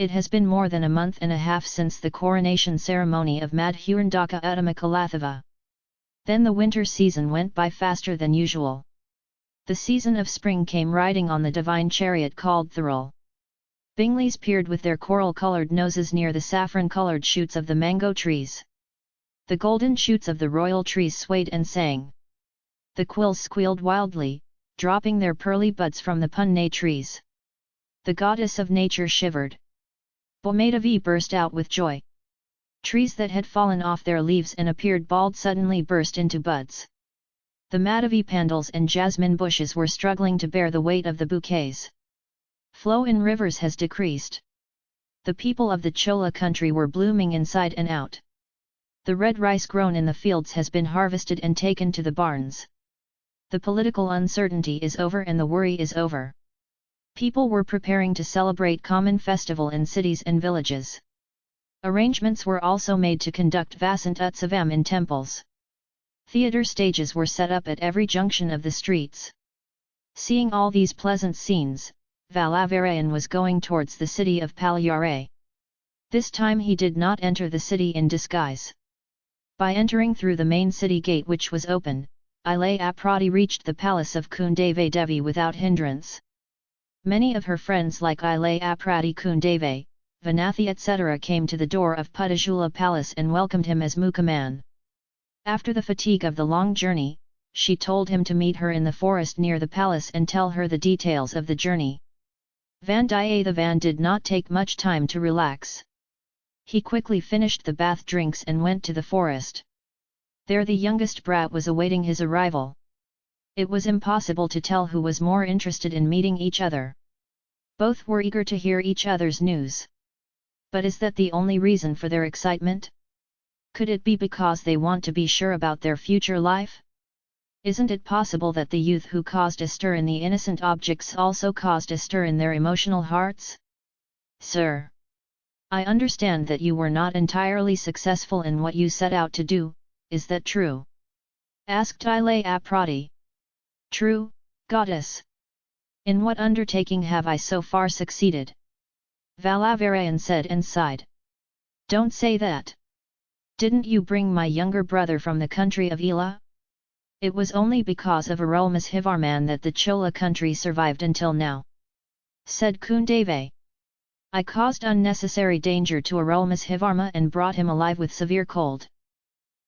It has been more than a month and a half since the coronation ceremony of Madhurandaka Uttama Kalathava. Then the winter season went by faster than usual. The season of spring came riding on the divine chariot called Thirul. Bingleys peered with their coral-coloured noses near the saffron-coloured shoots of the mango trees. The golden shoots of the royal trees swayed and sang. The quills squealed wildly, dropping their pearly buds from the punne trees. The goddess of nature shivered. Bomadavi burst out with joy. Trees that had fallen off their leaves and appeared bald suddenly burst into buds. The Madhavi pandals and jasmine bushes were struggling to bear the weight of the bouquets. Flow in rivers has decreased. The people of the Chola country were blooming inside and out. The red rice grown in the fields has been harvested and taken to the barns. The political uncertainty is over and the worry is over. People were preparing to celebrate common festival in cities and villages. Arrangements were also made to conduct Vasant Utsavam in temples. Theatre stages were set up at every junction of the streets. Seeing all these pleasant scenes, Valavarayan was going towards the city of Palyare. This time he did not enter the city in disguise. By entering through the main city gate which was open, Ilay Aprati reached the palace of Kundave Devi without hindrance. Many of her friends like Ilay Aprati Kundave, Vanathi etc. came to the door of Puttajula palace and welcomed him as Mukaman. After the fatigue of the long journey, she told him to meet her in the forest near the palace and tell her the details of the journey. Vandiyathevan did not take much time to relax. He quickly finished the bath drinks and went to the forest. There the youngest brat was awaiting his arrival. It was impossible to tell who was more interested in meeting each other. Both were eager to hear each other's news. But is that the only reason for their excitement? Could it be because they want to be sure about their future life? Isn't it possible that the youth who caused a stir in the innocent objects also caused a stir in their emotional hearts? Sir! I understand that you were not entirely successful in what you set out to do, is that true? Asked Ilay Aprati. True, goddess. In what undertaking have I so far succeeded? Valavarayan said and sighed. Don't say that. Didn't you bring my younger brother from the country of Ela? It was only because of Arulmozhivarman that the Chola country survived until now. Said Kundave. I caused unnecessary danger to Arulmozhivarma and brought him alive with severe cold.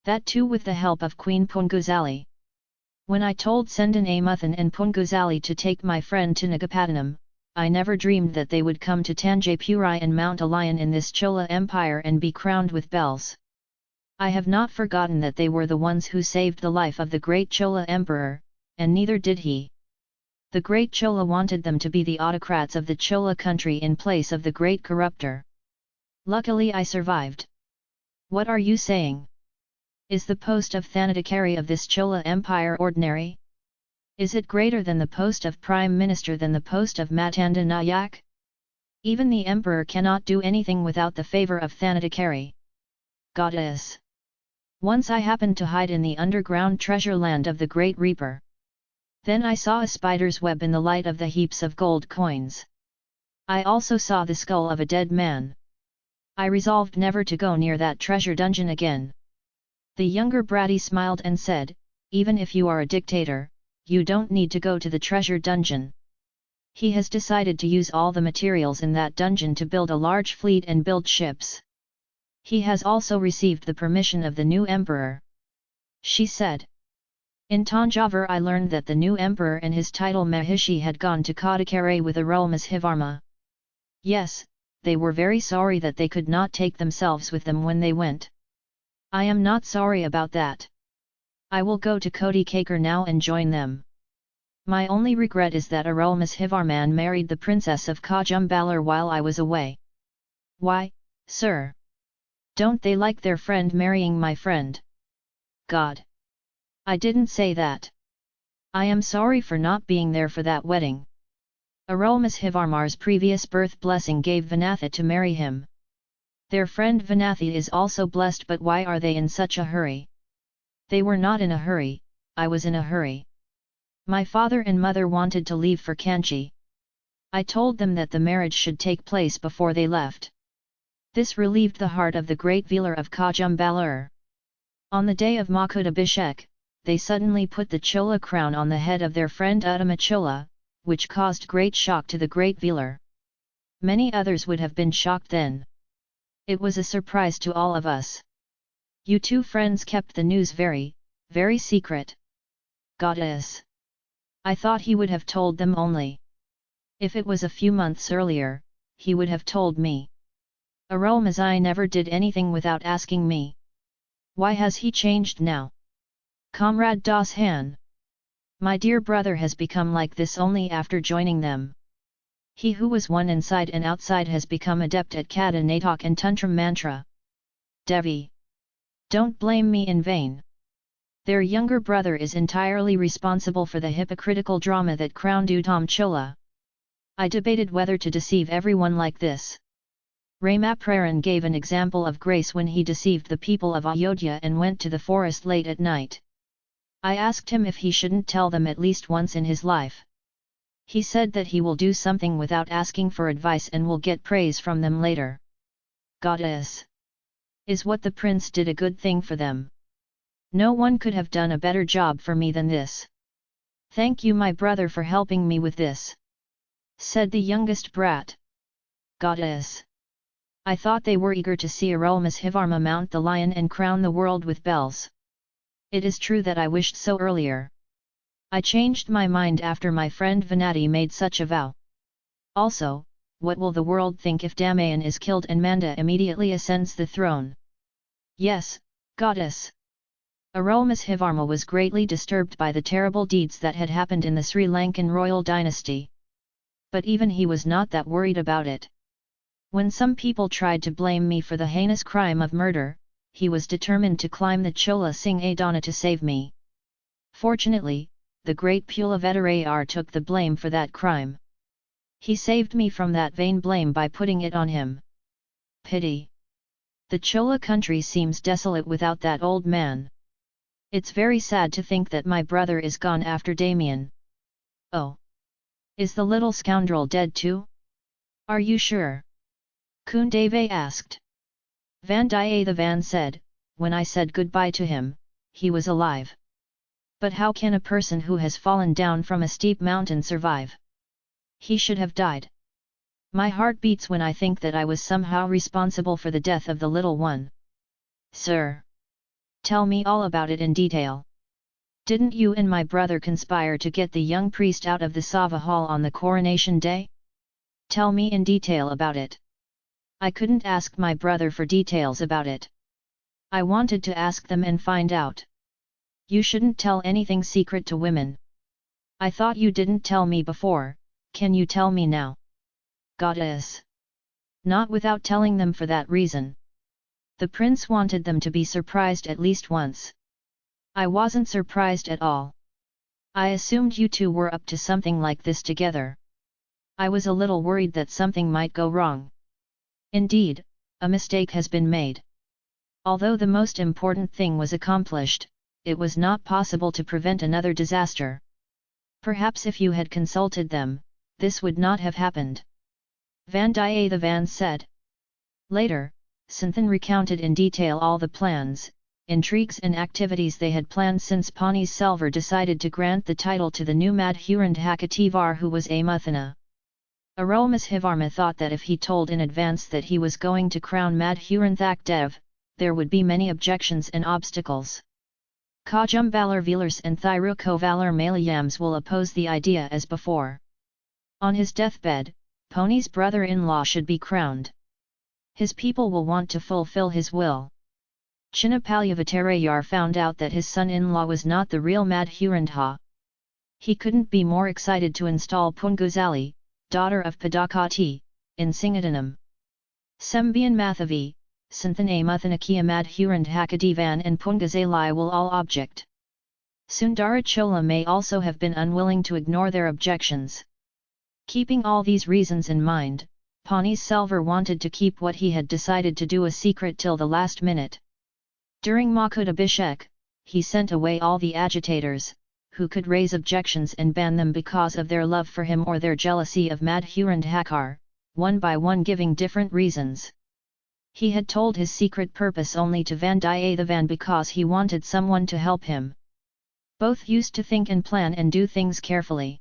That too with the help of Queen Punguzali. When I told Sendan Amuthan and Punguzali to take my friend to Nagapattinam, I never dreamed that they would come to Tanjapuri and mount a lion in this Chola Empire and be crowned with bells. I have not forgotten that they were the ones who saved the life of the great Chola Emperor, and neither did he. The great Chola wanted them to be the autocrats of the Chola country in place of the great corruptor. Luckily I survived. What are you saying? Is the post of Thanadakari of this Chola Empire ordinary? Is it greater than the post of Prime Minister than the post of Matanda Nayak? Even the Emperor cannot do anything without the favour of Thanadakari. Goddess! Once I happened to hide in the underground treasure land of the Great Reaper. Then I saw a spider's web in the light of the heaps of gold coins. I also saw the skull of a dead man. I resolved never to go near that treasure dungeon again. The younger Bratty smiled and said, even if you are a dictator, you don't need to go to the treasure dungeon. He has decided to use all the materials in that dungeon to build a large fleet and build ships. He has also received the permission of the new emperor. She said. In Tanjavur I learned that the new emperor and his title Mahishi had gone to Kadakare with Arulmozhivarma. Yes, they were very sorry that they could not take themselves with them when they went. I am not sorry about that. I will go to Kodi Kakar now and join them. My only regret is that Arulmozhivarman married the princess of Kajumbalar while I was away. Why, sir? Don't they like their friend marrying my friend? God! I didn't say that. I am sorry for not being there for that wedding. Arulmozhivarmar's previous birth blessing gave Vanathi to marry him. Their friend Vanathi is also blessed but why are they in such a hurry? They were not in a hurry, I was in a hurry. My father and mother wanted to leave for Kanchi. I told them that the marriage should take place before they left. This relieved the heart of the great Velar of Kajumbalur. On the day of Makut they suddenly put the Chola crown on the head of their friend Uttama Chola, which caused great shock to the great Velar. Many others would have been shocked then. It was a surprise to all of us. You two friends kept the news very, very secret. Goddess! I thought he would have told them only. If it was a few months earlier, he would have told me. Arulmozhi never did anything without asking me. Why has he changed now? Comrade Das Han. My dear brother has become like this only after joining them. He who was one inside and outside has become adept at Kata Natak and Tantra Mantra. Devi. Don't blame me in vain. Their younger brother is entirely responsible for the hypocritical drama that crowned Uttam Chola. I debated whether to deceive everyone like this. Ramapraran gave an example of grace when he deceived the people of Ayodhya and went to the forest late at night. I asked him if he shouldn't tell them at least once in his life. He said that he will do something without asking for advice and will get praise from them later. Goddess! Is what the prince did a good thing for them? No one could have done a better job for me than this. Thank you my brother for helping me with this. Said the youngest brat. Goddess! I thought they were eager to see Arulmozhivarma mount the lion and crown the world with bells. It is true that I wished so earlier. I changed my mind after my friend Venati made such a vow. Also, what will the world think if Damayan is killed and Manda immediately ascends the throne? Yes, goddess! Arulmozhivarma was greatly disturbed by the terrible deeds that had happened in the Sri Lankan royal dynasty. But even he was not that worried about it. When some people tried to blame me for the heinous crime of murder, he was determined to climb the Chola Singh Adana to save me. Fortunately, the great Pulavedarayar took the blame for that crime. He saved me from that vain blame by putting it on him. Pity. The Chola country seems desolate without that old man. It's very sad to think that my brother is gone after Damien. Oh! Is the little scoundrel dead too? Are you sure? Kundave asked. Vandiyathevan said, when I said goodbye to him, he was alive. But how can a person who has fallen down from a steep mountain survive? He should have died. My heart beats when I think that I was somehow responsible for the death of the little one. Sir! Tell me all about it in detail. Didn't you and my brother conspire to get the young priest out of the Sava hall on the coronation day? Tell me in detail about it. I couldn't ask my brother for details about it. I wanted to ask them and find out. You shouldn't tell anything secret to women. I thought you didn't tell me before, can you tell me now? Goddess! Not without telling them for that reason. The prince wanted them to be surprised at least once. I wasn't surprised at all. I assumed you two were up to something like this together. I was a little worried that something might go wrong. Indeed, a mistake has been made. Although the most important thing was accomplished, it was not possible to prevent another disaster. Perhaps if you had consulted them, this would not have happened. Vandiyathevan said. Later, Santhan recounted in detail all the plans, intrigues and activities they had planned since Pani Selvar decided to grant the title to the new Madhurandhakativar who was Amuthana. Arulmozhivarma thought that if he told in advance that he was going to crown Madhurandhak Dev, there would be many objections and obstacles. Kajumbalar Velars and Thirukovalar Malayams will oppose the idea as before. On his deathbed, Poni's brother-in-law should be crowned. His people will want to fulfill his will. Chinnapalyavattarayar found out that his son-in-law was not the real Madhurandha. He couldn't be more excited to install Punguzali, daughter of Padakati, in Singadanam. Sembian Mathavi, Santhane Muthanakia Madhurand Hakadivan and Pungazalai will all object. Sundara Chola may also have been unwilling to ignore their objections. Keeping all these reasons in mind, Pani Selvar wanted to keep what he had decided to do a secret till the last minute. During Makut Abhishek, he sent away all the agitators, who could raise objections and ban them because of their love for him or their jealousy of Madhurandhakar, one by one giving different reasons. He had told his secret purpose only to Vandiyathevan because he wanted someone to help him. Both used to think and plan and do things carefully.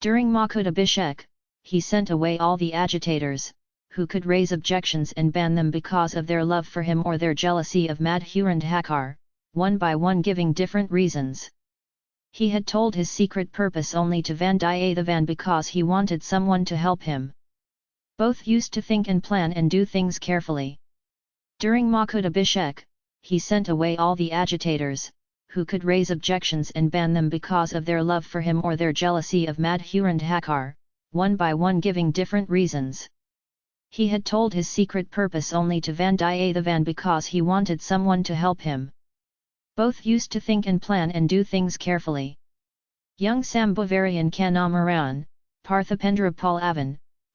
During Abhishek, he sent away all the agitators, who could raise objections and ban them because of their love for him or their jealousy of Madhurandhakar, one by one giving different reasons. He had told his secret purpose only to Vandiyathevan because he wanted someone to help him. Both used to think and plan and do things carefully. During Abhishek, he sent away all the agitators, who could raise objections and ban them because of their love for him or their jealousy of Madhurandhakar, one by one giving different reasons. He had told his secret purpose only to Vandiyathevan because he wanted someone to help him. Both used to think and plan and do things carefully. Young Sambhavarian Kanamaran,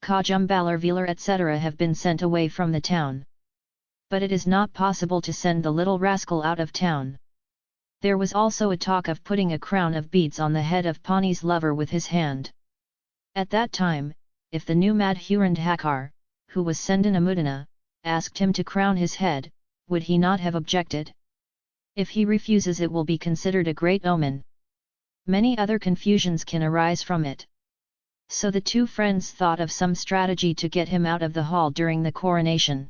Parthipendra Pallavan, Kajumbalar etc. have been sent away from the town. But it is not possible to send the little rascal out of town. There was also a talk of putting a crown of beads on the head of Pani's lover with his hand. At that time, if the new Madhurandhakar, who was Sendana asked him to crown his head, would he not have objected? If he refuses it will be considered a great omen. Many other confusions can arise from it. So the two friends thought of some strategy to get him out of the hall during the coronation.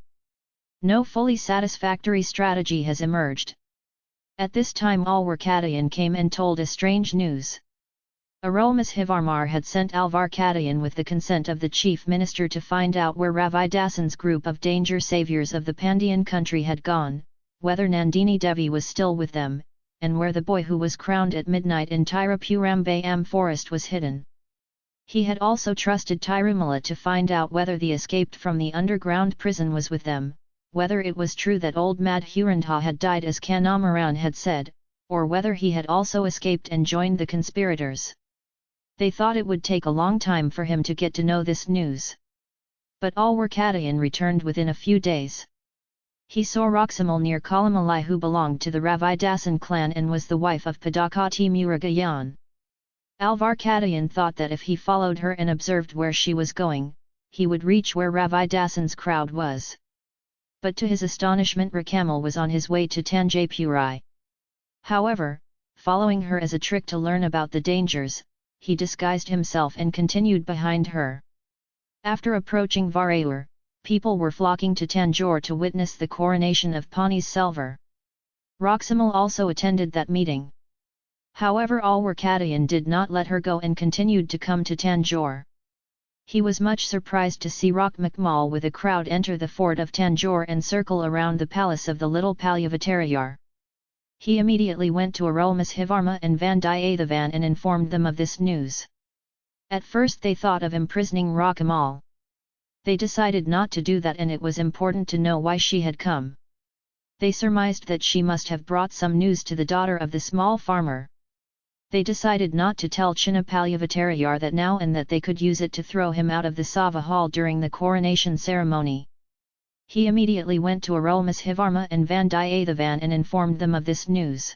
No fully satisfactory strategy has emerged. At this time Alwarkadayan came and told a strange news. Arulmozhivarmar had sent Alvarkadayan with the consent of the chief minister to find out where Ravidasan's group of danger saviors of the Pandyan country had gone, whether Nandini Devi was still with them, and where the boy who was crowned at midnight in Tirupurambayam forest was hidden. He had also trusted Tirumala to find out whether the escaped from the underground prison was with them, whether it was true that old Mad Madhurandha had died as Kanamaran had said, or whether he had also escaped and joined the conspirators. They thought it would take a long time for him to get to know this news. But all Alwarkadayan returned within a few days. He saw Roximal near Kalamalai who belonged to the Ravidasan clan and was the wife of Padakati Murugayan. Alvarkadayan thought that if he followed her and observed where she was going, he would reach where Ravidasan's crowd was. But to his astonishment Rakamal was on his way to Tanjapuri. However, following her as a trick to learn about the dangers, he disguised himself and continued behind her. After approaching Varaur, people were flocking to Tanjore to witness the coronation of Pani Selvar. Roximal also attended that meeting. However Alwarkadayan did not let her go and continued to come to Tanjore. He was much surprised to see Rockmakmal with a crowd enter the fort of Tanjore and circle around the palace of the little Palyavatarayar. He immediately went to Arulmozhivarma and Vandiyathevan and informed them of this news. At first they thought of imprisoning Rakamal. They decided not to do that and it was important to know why she had come. They surmised that she must have brought some news to the daughter of the small farmer. They decided not to tell Chinnapalyavattarayar that now and that they could use it to throw him out of the Sava hall during the coronation ceremony. He immediately went to Arulmozhivarma and Vandiyathevan and informed them of this news.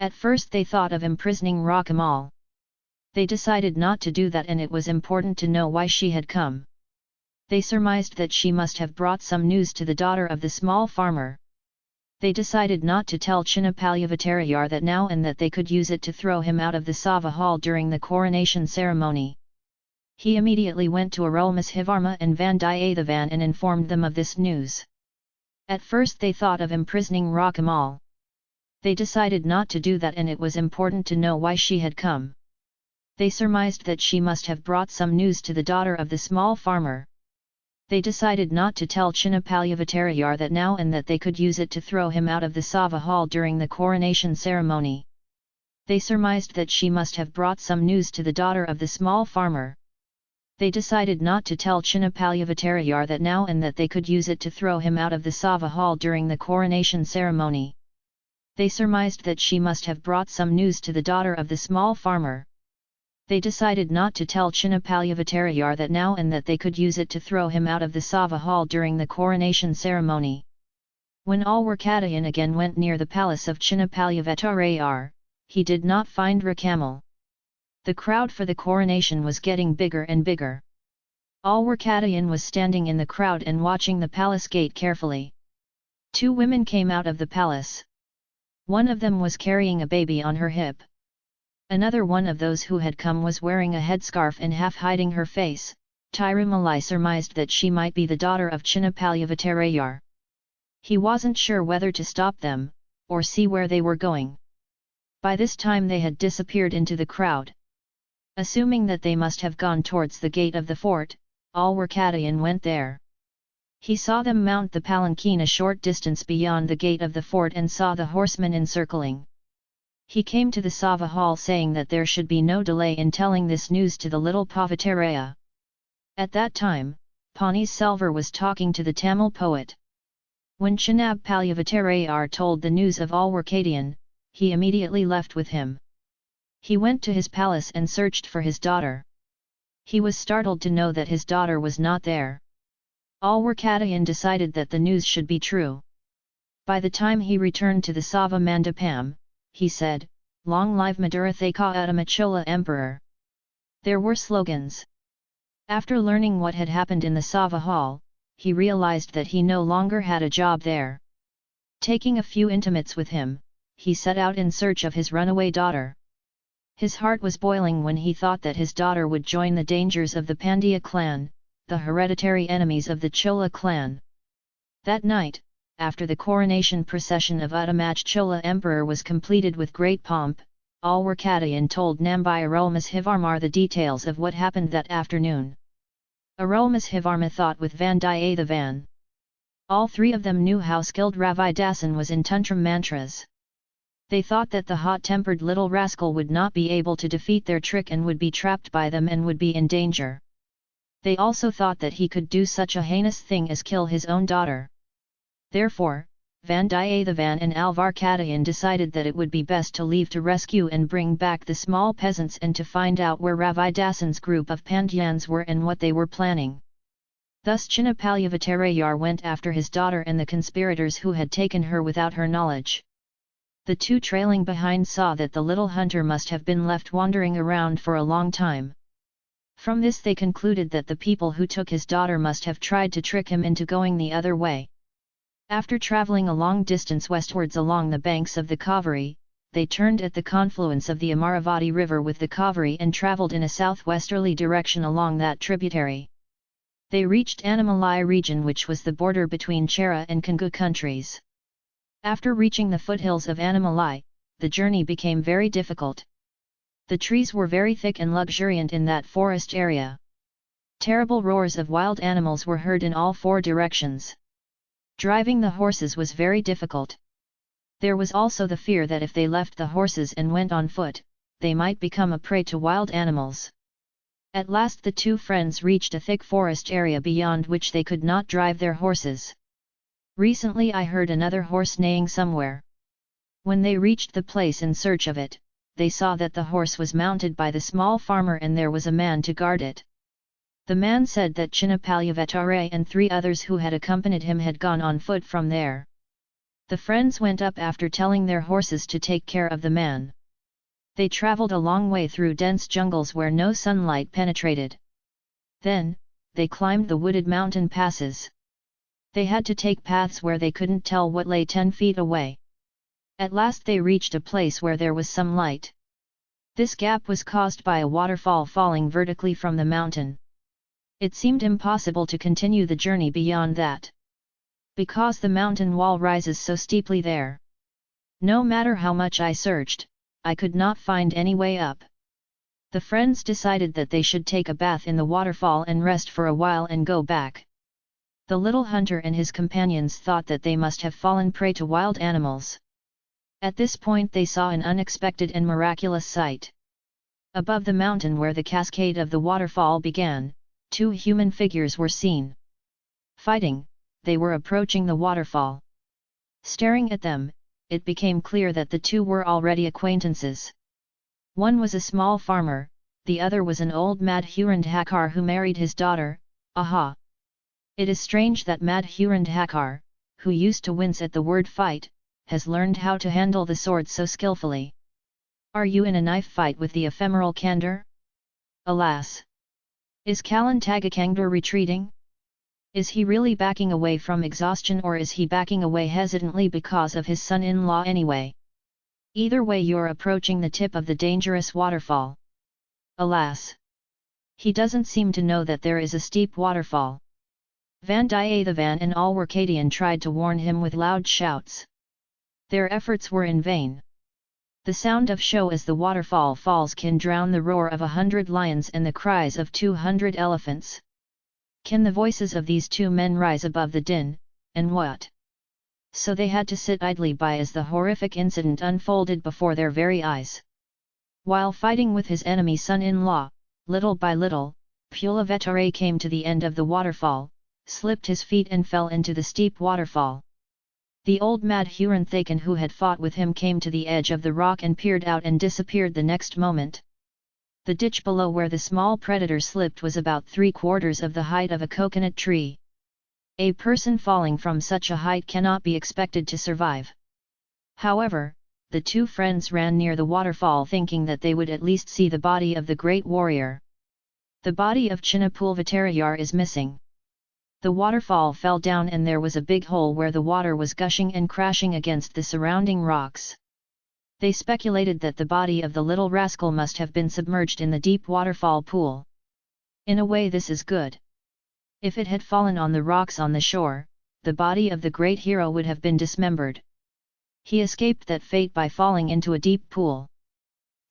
At first they thought of imprisoning Rakamal. They decided not to do that and it was important to know why she had come. They surmised that she must have brought some news to the daughter of the small farmer. They decided not to tell Chinnapalyavattarayar that now and that they could use it to throw him out of the Sava hall during the coronation ceremony. He immediately went to Arulmozhivarma and Vandiyathevan and informed them of this news. At first they thought of imprisoning Rakamal. They decided not to do that and it was important to know why she had come. They surmised that she must have brought some news to the daughter of the small farmer. They decided not to tell Chinnapalyavattarayar that now and that they could use it to throw him out of the Sava hall during the coronation ceremony. They surmised that she must have brought some news to the daughter of the small farmer. They decided not to tell Chinnapalyavattarayar that now and that they could use it to throw him out of the Sava hall during the coronation ceremony. They surmised that she must have brought some news to the daughter of the small farmer. They decided not to tell Chinnapalyavattarayar that now and that they could use it to throw him out of the Sava hall during the coronation ceremony. When Alwarkadayan again went near the palace of Chinnapalyavattarayar, he did not find Rakamal. The crowd for the coronation was getting bigger and bigger. Alwarkadayan was standing in the crowd and watching the palace gate carefully. Two women came out of the palace. One of them was carrying a baby on her hip. Another one of those who had come was wearing a headscarf and half hiding her face, Tirumalai surmised that she might be the daughter of Chinnapalyavattarayar. He wasn't sure whether to stop them, or see where they were going. By this time they had disappeared into the crowd. Assuming that they must have gone towards the gate of the fort, all Alwarkadayan went there. He saw them mount the palanquin a short distance beyond the gate of the fort and saw the horsemen encircling. He came to the Sava hall saying that there should be no delay in telling this news to the little Pavataraya. At that time, Pani Selvar was talking to the Tamil poet. When Chinab Palyavattarayar told the news of Alwarkadayan, he immediately left with him. He went to his palace and searched for his daughter. He was startled to know that his daughter was not there. Alwarkadayan decided that the news should be true. By the time he returned to the Sava Mandapam, he said, Long live Madura Madurathaka Uttamachola Emperor! There were slogans. After learning what had happened in the Sava Hall, he realized that he no longer had a job there. Taking a few intimates with him, he set out in search of his runaway daughter. His heart was boiling when he thought that his daughter would join the dangers of the Pandya clan, the hereditary enemies of the Chola clan. That night, after the coronation procession of Uttamach Chola Emperor was completed with great pomp, Alwarkadayan told Nambai Hivarmar the details of what happened that afternoon. Arulmozhivarma thought with Vandiyathevan. All three of them knew how skilled Ravidasan was in Tantram mantras. They thought that the hot-tempered little rascal would not be able to defeat their trick and would be trapped by them and would be in danger. They also thought that he could do such a heinous thing as kill his own daughter. Therefore, Vandiyathevan and Alvar Alvarkadayan decided that it would be best to leave to rescue and bring back the small peasants and to find out where Ravidasan's group of Pandyans were and what they were planning. Thus Chinnapalyavattarayar went after his daughter and the conspirators who had taken her without her knowledge. The two trailing behind saw that the little hunter must have been left wandering around for a long time. From this they concluded that the people who took his daughter must have tried to trick him into going the other way. After travelling a long distance westwards along the banks of the Kaveri, they turned at the confluence of the Amaravati river with the Kaveri and travelled in a southwesterly direction along that tributary. They reached Annamalai region which was the border between Chera and Kongu countries. After reaching the foothills of Annamalai, the journey became very difficult. The trees were very thick and luxuriant in that forest area. Terrible roars of wild animals were heard in all four directions. Driving the horses was very difficult. There was also the fear that if they left the horses and went on foot, they might become a prey to wild animals. At last the two friends reached a thick forest area beyond which they could not drive their horses. Recently I heard another horse neighing somewhere. When they reached the place in search of it, they saw that the horse was mounted by the small farmer and there was a man to guard it. The man said that Chinnapalyavatare and three others who had accompanied him had gone on foot from there. The friends went up after telling their horses to take care of the man. They travelled a long way through dense jungles where no sunlight penetrated. Then, they climbed the wooded mountain passes. They had to take paths where they couldn't tell what lay ten feet away. At last they reached a place where there was some light. This gap was caused by a waterfall falling vertically from the mountain. It seemed impossible to continue the journey beyond that. Because the mountain wall rises so steeply there. No matter how much I searched, I could not find any way up. The friends decided that they should take a bath in the waterfall and rest for a while and go back. The little hunter and his companions thought that they must have fallen prey to wild animals. At this point they saw an unexpected and miraculous sight. Above the mountain where the cascade of the waterfall began, two human figures were seen. Fighting, they were approaching the waterfall. Staring at them, it became clear that the two were already acquaintances. One was a small farmer, the other was an old Madhurandhakar who married his daughter, aha! It is strange that Madhurandhakar, who used to wince at the word fight, has learned how to handle the sword so skillfully. Are you in a knife fight with the ephemeral candor? Alas! Is Kalantagakangdor retreating? Is he really backing away from exhaustion or is he backing away hesitantly because of his son-in-law anyway? Either way you're approaching the tip of the dangerous waterfall. Alas! He doesn't seem to know that there is a steep waterfall. Vandiyathevan and all Workadian tried to warn him with loud shouts. Their efforts were in vain. The sound of show as the waterfall falls can drown the roar of a hundred lions and the cries of two hundred elephants. Can the voices of these two men rise above the din, and what? So they had to sit idly by as the horrific incident unfolded before their very eyes. While fighting with his enemy son-in-law, little by little, Pulavetare came to the end of the waterfall, slipped his feet and fell into the steep waterfall. The old Madhuran Thakan who had fought with him came to the edge of the rock and peered out and disappeared the next moment. The ditch below where the small predator slipped was about three quarters of the height of a coconut tree. A person falling from such a height cannot be expected to survive. However, the two friends ran near the waterfall thinking that they would at least see the body of the great warrior. The body of Chinnapulvatarayar is missing. The waterfall fell down and there was a big hole where the water was gushing and crashing against the surrounding rocks. They speculated that the body of the little rascal must have been submerged in the deep waterfall pool. In a way this is good. If it had fallen on the rocks on the shore, the body of the great hero would have been dismembered. He escaped that fate by falling into a deep pool.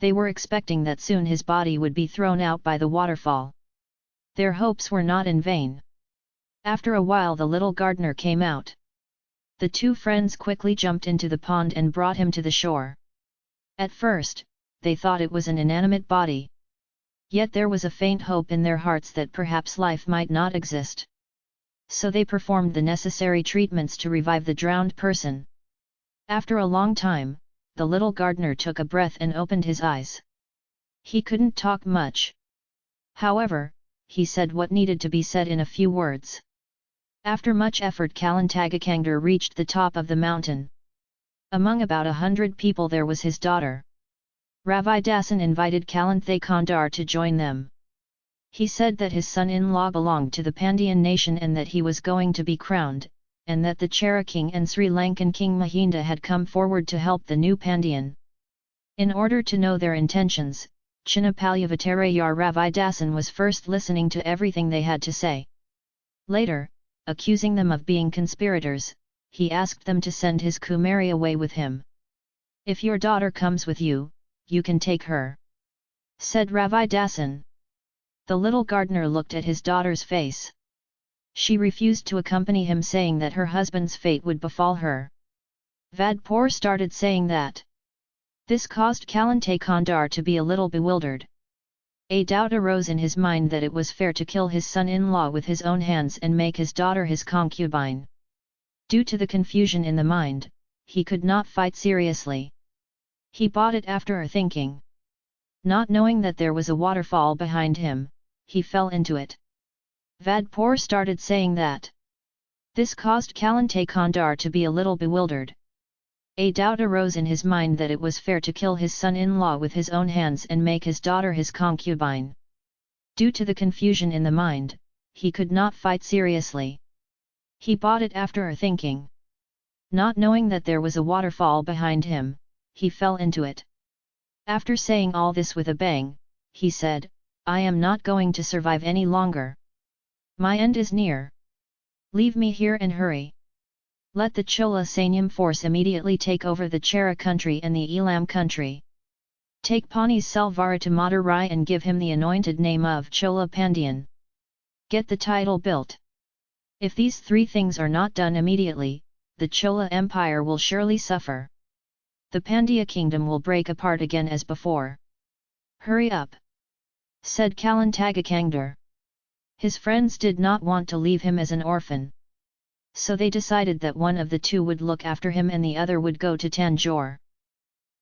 They were expecting that soon his body would be thrown out by the waterfall. Their hopes were not in vain. After a while the little gardener came out. The two friends quickly jumped into the pond and brought him to the shore. At first, they thought it was an inanimate body. Yet there was a faint hope in their hearts that perhaps life might not exist. So they performed the necessary treatments to revive the drowned person. After a long time, the little gardener took a breath and opened his eyes. He couldn't talk much. However, he said what needed to be said in a few words. After much effort Kalantagakangdor reached the top of the mountain. Among about a hundred people there was his daughter. Ravidasan invited Kalanthay to join them. He said that his son-in-law belonged to the Pandyan nation and that he was going to be crowned, and that the Chera king and Sri Lankan king Mahinda had come forward to help the new Pandyan. In order to know their intentions, Chinnapalyavattarayar Ravidasan was first listening to everything they had to say. Later, accusing them of being conspirators, he asked them to send his Kumari away with him. If your daughter comes with you, you can take her. Said Ravidasan. The little gardener looked at his daughter's face. She refused to accompany him saying that her husband's fate would befall her. Vadpur started saying that. This caused Kalante Kandar to be a little bewildered. A doubt arose in his mind that it was fair to kill his son-in-law with his own hands and make his daughter his concubine. Due to the confusion in the mind, he could not fight seriously. He bought it after thinking. Not knowing that there was a waterfall behind him, he fell into it. Vadpur started saying that. This caused Kalante Kandar to be a little bewildered. A doubt arose in his mind that it was fair to kill his son-in-law with his own hands and make his daughter his concubine. Due to the confusion in the mind, he could not fight seriously. He bought it after a thinking. Not knowing that there was a waterfall behind him, he fell into it. After saying all this with a bang, he said, I am not going to survive any longer. My end is near. Leave me here and hurry. Let the Chola Sanyam force immediately take over the Chera country and the Elam country. Take Pani's Selvar to Madurai and give him the anointed name of Chola Pandyan. Get the title built. If these three things are not done immediately, the Chola Empire will surely suffer. The Pandya kingdom will break apart again as before. Hurry up! said Kalantagakangdar. His friends did not want to leave him as an orphan so they decided that one of the two would look after him and the other would go to Tanjore.